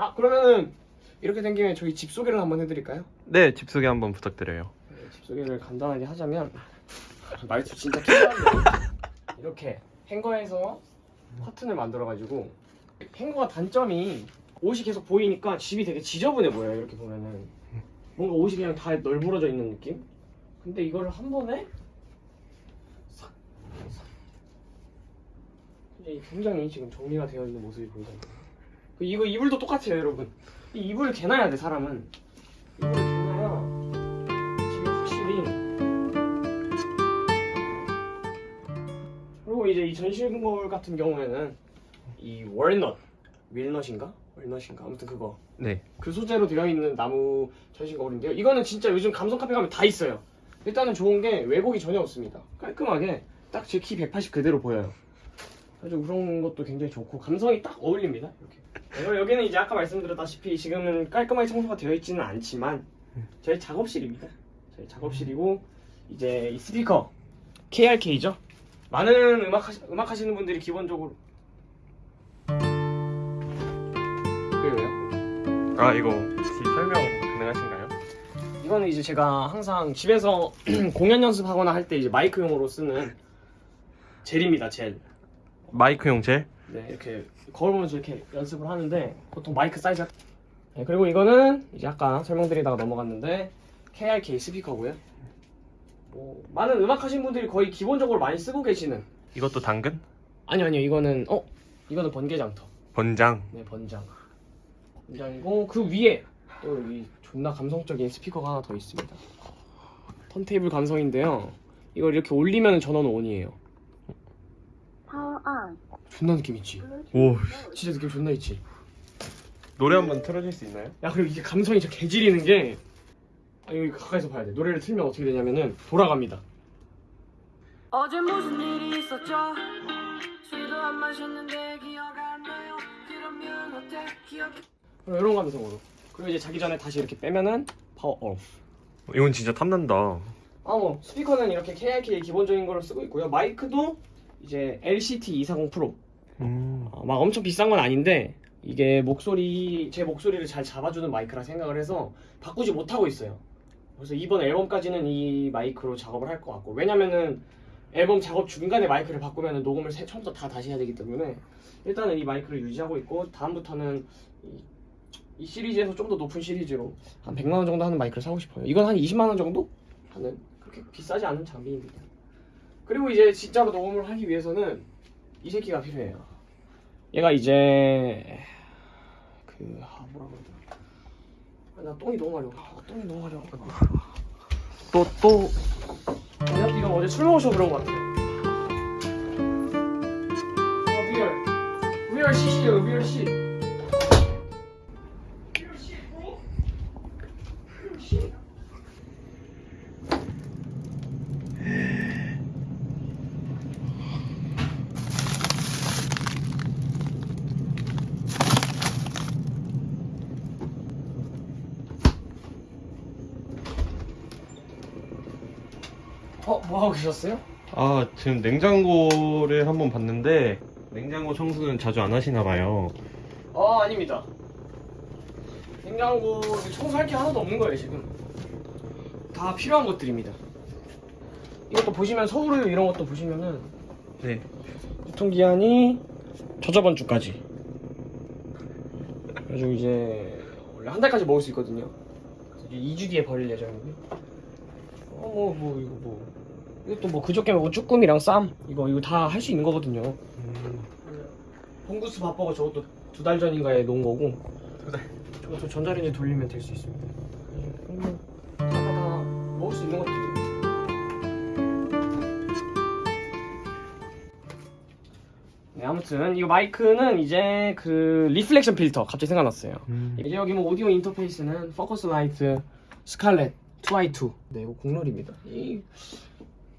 아 그러면은 이렇게 된 김에 저희 집 소개를 한번 해드릴까요? 네, 집 소개 한번 부탁드려요. 네, 집 소개를 간단하게 하자면 말투 진짜 키우는데 이렇게 행거에서 커튼을 만들어가지고 행거가 단점이 옷이 계속 보이니까 집이 되게 지저분해 보여요 이렇게 보면은. 뭔가 옷이 그냥 다 널브러져 있는 느낌? 근데 이거를 한 번에 싹, 싹. 굉장히 지금 정리가 되어 있는 모습이 보이잖아요. 그 이거 이불도 똑같아요 여러분. 이 이불을 개놔야 돼 사람은 이제 이 전실거울 같은 경우에는 이 월넛 윌넛인가? 월넛인가? 아무튼 그거 네. 그 소재로 되어 있는 나무 전신 거울인데요. 이거는 진짜 요즘 감성 카페 가면 다 있어요. 일단은 좋은 게 왜곡이 전혀 없습니다. 깔끔하게 딱 제 키 180 그대로 보여요. 아주 그런 것도 굉장히 좋고 감성이 딱 어울립니다. 이렇게. 그리고 여기는 이제 아까 말씀드렸다시피 지금은 깔끔하게 청소가 되어 있지는 않지만 저희 작업실입니다. 저희 작업실이고 이제 이 스피커 KRK죠. 많은 음악 하시, 음악 하시는 분들이 기본적으로 그게 왜요? 아, 이거 혹시 설명 가능하신가요? 이거는 이제 제가 항상 집에서 공연 연습하거나 할 때 이제 마이크용으로 쓰는 젤입니다, 젤. 마이크용 젤? 네, 이렇게 거울 보면서 이렇게 연습을 하는데 보통 마이크 사이즈가 네, 그리고 이거는 이제 아까 설명드리다가 넘어갔는데 KRK 스피커고요. 뭐 많은 음악 하신 분들이 거의 기본적으로 많이 쓰고 계시는 이것도 당근? 아니요, 아니요. 이거는 어, 이거는 번개장터. 번장. 네, 번장. 번장이고 그 위에 또 여기 존나 감성적인 스피커가 하나 더 있습니다. 턴테이블 감성인데요. 이걸 이렇게 올리면 전원은 온이에요. 존나 느낌 있지? 오, 진짜 느낌 존나 있지? 노래 한 번 틀어줄 수 있나요? 야 그리고 이게 감성이 진짜 개지리는 게 아, 여기 가까이서 봐야 돼. 노래를 틀면 어떻게 되냐면은 돌아갑니다. 어제 무슨 일이 있었죠? 술도 안 마셨는데 기억 안 나요. 그러면 어때? 기억 이런 감성으로. 그리고 이제 자기 전에 다시 이렇게 빼면은 파워 오프. 이건 진짜 탐난다. 아뭐 스피커는 이렇게 KRK 기본적인 걸로 쓰고 있고요. 마이크도 이제 LCT 240 프로. 음. 어, 막 엄청 비싼 건 아닌데 이게 목소리 제 목소리를 잘 잡아주는 마이크라 생각을 해서 바꾸지 못하고 있어요. 그래서 이번 앨범까지는 이 마이크로 작업을 할 것 같고 왜냐면은 앨범 작업 중간에 마이크를 바꾸면 녹음을 새- 처음부터 다 다시 해야 되기 때문에 일단은 이 마이크를 유지하고 있고 다음부터는 이, 이 시리즈에서 좀 더 높은 시리즈로 한 100만 원 정도 하는 마이크를 사고 싶어요. 이건 한 20만 원 정도 하는 그렇게 비싸지 않은 장비입니다. 그리고 이제 진짜로 녹음을 하기 위해서는 이 새끼가 필요해요. 얘가 이제 그 아, 뭐라 그러더라. 아, 나 똥이 너무 마려워. 아, 똥이 너무 마려워. 또, 또. 내가 이거 어제 술 먹어서 그런 것 같아요. 어, 리얼. 리얼 시시요, 리얼 시. 리얼 시, bro. 리얼 시. 어, 뭐 하고 계셨어요? 아, 지금 냉장고를 한번 봤는데, 냉장고 청소는 자주 안 하시나 봐요. 아 아닙니다. 냉장고 청소할 게 하나도 없는 거예요 지금. 다 필요한 것들입니다. 이것도 보시면 서울우유 이런 것도 보시면은 네. 유통기한이 저저번 주까지. 그래가지고 이제 원래 한 달까지 먹을 수 있거든요. 이제 2주 뒤에 버릴 예정이고요. 어뭐 뭐 이거 뭐 이것도 뭐 그저께 먹은 쭈꾸미랑 쌈 이거 이거 다 할 수 있는 거거든요. 음, 봉구스 밥버거 저것도 두 달 전인가에 놓은 거고. 두 달. 저것도 전자레인지 돌리면 될 수 있습니다. 다다다 먹을 수 있는 것들이 네 아무튼 이 마이크는 이제 그 reflection 필터 갑자기 생각났어요. 음. 이제 여기 뭐 오디오 인터페이스는 Focusrite 스칼렛 2i2 네 이거 국룰입니다. 이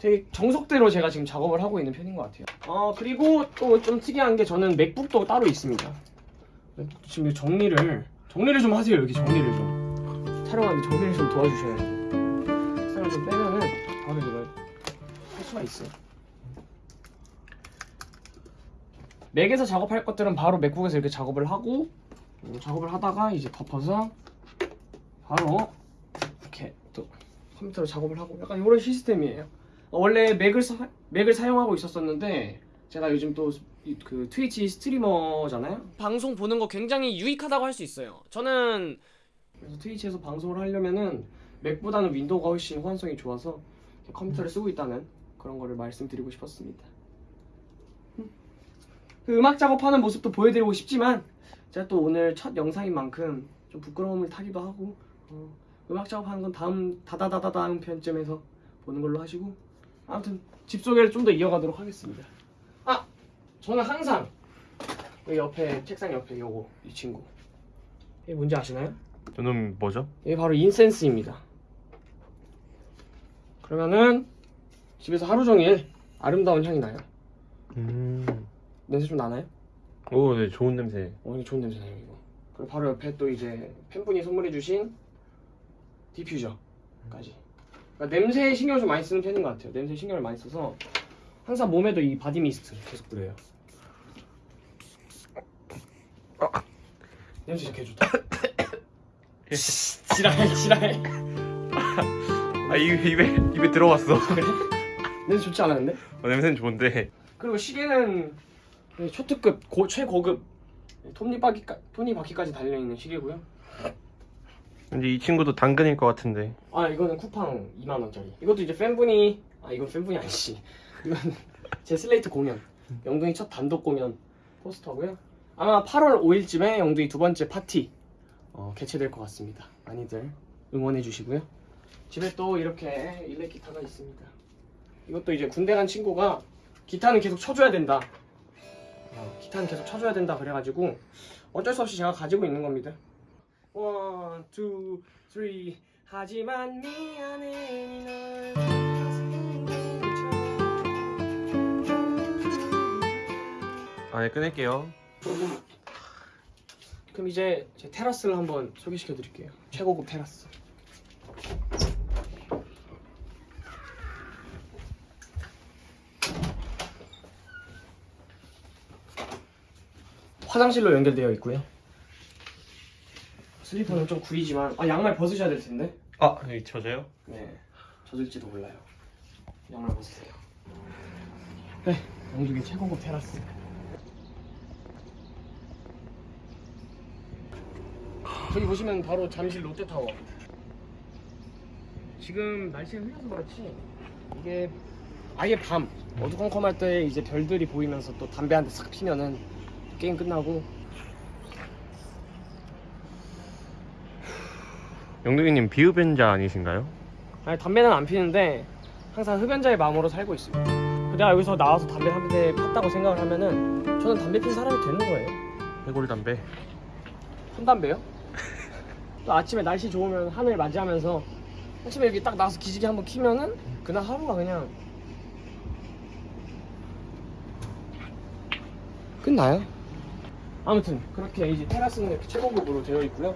되게 정석대로 제가 지금 작업을 하고 있는 편인 것 같아요. 어 그리고 또 좀 특이한 게 저는 맥북도 따로 있습니다. 지금 정리를 정리를 좀 하세요 여기 정리를 좀 촬영하는데 정리를 좀 도와주셔야죠. 책상을 좀 빼면은 바로 이걸 할 수가 있어요. 맥에서 작업할 것들은 바로 맥북에서 이렇게 작업을 하고 음, 작업을 하다가 이제 덮어서 바로 이렇게 또 컴퓨터로 작업을 하고 약간 이런 시스템이에요. 어, 원래 맥을 사, 맥을 사용하고 있었었는데 제가 요즘 또 그 트위치 스트리머잖아요. 방송 보는 거 굉장히 유익하다고 할 수 있어요. 저는 그래서 트위치에서 방송을 하려면은 맥보다는 윈도우가 훨씬 호환성이 좋아서 컴퓨터를 쓰고 있다는 그런 거를 말씀드리고 싶었습니다. 음. 그 음악 작업하는 모습도 보여드리고 싶지만 제가 또 오늘 첫 영상인 만큼 좀 부끄러움을 타기도 하고 어, 음악 작업하는 건 다음 다다다다 다음 편쯤에서 보는 걸로 하시고 아무튼 집 소개를 좀 더 이어가도록 하겠습니다. 아 저는 항상 여기 옆에 책상 옆에 요거 이 친구 이게 뭔지 아시나요? 저는 뭐죠? 이게 바로 인센스입니다. 그러면은 집에서 하루 종일 아름다운 향이 나요. 음. 냄새 좀 나나요? 오, 네, 좋은 냄새. 어, 이게 좋은 냄새 나요 이거. 그리고 바로 옆에 또 이제 팬분이 선물해주신 디퓨저까지. 그러니까 냄새에 신경을 좀 많이 쓰는 편인 것 같아요. 냄새에 신경을 많이 써서 항상 몸에도 이 바디 미스트 계속 뿌려요. 냄새 진짜 개 좋다. 지랄 지랄. 아, 입에, 입에, 입에 들어왔어. 그래? 냄새 좋지 않았는데? 어, 냄새는 좋은데. 그리고 시계는 초특급 고, 최고급 톱니바퀴까, 톱니바퀴까지 달려있는 시계고요. 근데 이 친구도 당근일 것 같은데. 아 이거는 쿠팡 2만 원짜리. 이것도 이제 팬분이 아 이건 팬분이 아니지. 이건 제 슬레이트 공연. 영둥이 첫 단독 공연 포스터고요. 아마 8월 5일쯤에 영둥이 두 번째 파티 어, 개최될 것 같습니다. 많이들 응원해 주시고요. 집에 또 이렇게 일렉 기타가 있습니다. 이것도 이제 군대 간 친구가 기타는 계속 쳐줘야 된다. 어, 기타는 계속 쳐줘야 된다 그래가지고 어쩔 수 없이 제가 가지고 있는 겁니다. one, two, three 하지만 미안해 널 가슴이 아, 네, 끊을게요. 그럼 이제 제 테라스를 한번 소개시켜 드릴게요. 최고급 테라스. 화장실로 연결되어 있고요. 슬리퍼는 좀 구리지만 아 양말 벗으셔야 될 텐데. 아, 여기 젖어요? 네, 젖을지도 몰라요. 양말 벗으세요. 네, 영국의 최고급 테라스. 저기 보시면 바로 잠실 롯데타워. 지금 날씨가 흐려서 그렇지 이게 아예 밤 어두컴컴할 때 이제 별들이 보이면서 또 담배 한 대 싹 피면은 게임 끝나고 영덕이님 비흡연자 아니신가요? 아니 담배는 안 피는데 항상 흡연자의 마음으로 살고 있습니다. 내가 여기서 나와서 담배 한 대 폈다고 생각을 하면은 저는 담배 핀 사람이 되는 거예요. 해골 담배. 한 담배요? 또 아침에 날씨 좋으면 하늘 맞이하면서 아침에 여기 딱 나와서 기지개 한번 키면은 그날 하루가 그냥 끝나요. 아무튼 그렇게 이제 테라스는 이렇게 최고급으로 되어 있고요.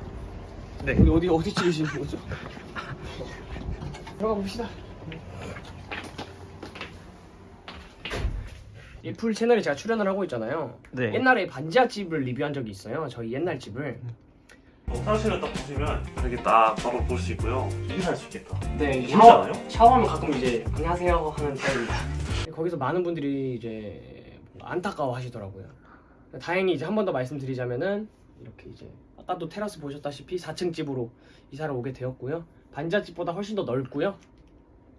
네. 우리 어디 어디 찍으시는 거죠? 들어가 봅시다. 이 풀 채널에 제가 출연을 하고 있잖아요. 네. 옛날에 반지하 집을 리뷰한 적이 있어요. 저희 옛날 집을. 화장실을 딱 보시면 여기 딱 바로 볼 수 있고요. 인사할 수 있겠다. 네, 샤워? 샤워하면 가끔 이제 안녕하세요 하는 타입입니다. 거기서 많은 분들이 이제 안타까워 하시더라고요. 다행히 이제 한 번 더 말씀드리자면은 이렇게 이제 아까도 테라스 보셨다시피 4층 집으로 이사를 오게 되었고요. 반지하 집보다 훨씬 더 넓고요.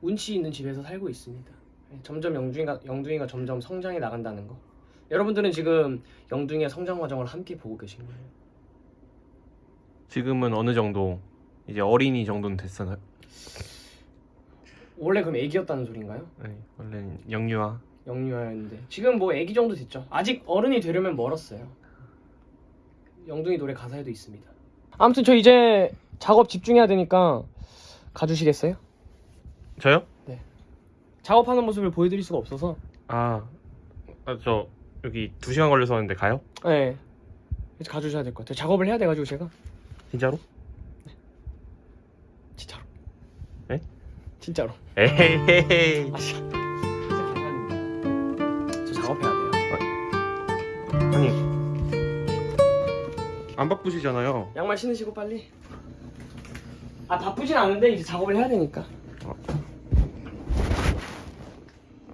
운치 있는 집에서 살고 있습니다. 네, 점점 영둥이가 영둥이가 점점 성장해 나간다는 거. 여러분들은 지금 영둥이의 성장 과정을 함께 보고 계신 거예요. 지금은 어느 정도 이제 어린이 정도는 됐었나요? 원래 그럼 애기였다는 소린가요? 네, 원래는 영유아. 영유아였는데 지금 뭐 애기 정도 됐죠. 아직 어른이 되려면 멀었어요. 영둥이 노래 가사에도 있습니다. 아무튼 저 이제 작업 집중해야 되니까 가주시겠어요? 저요? 작업하는 모습을 보여드릴 수가 없어서 아, 아, 저 여기 2시간 걸려서 왔는데 가요? 네 그래서 가주셔야 될 것 같아요 작업을 해야 돼가지고 제가 진짜로? 진짜로 네? 진짜로 에헤헤헤. 아 저 작업해야 돼요 아니 안 바쁘시잖아요. 양말 신으시고 빨리 아 바쁘진 않은데 이제 작업을 해야 되니까 어.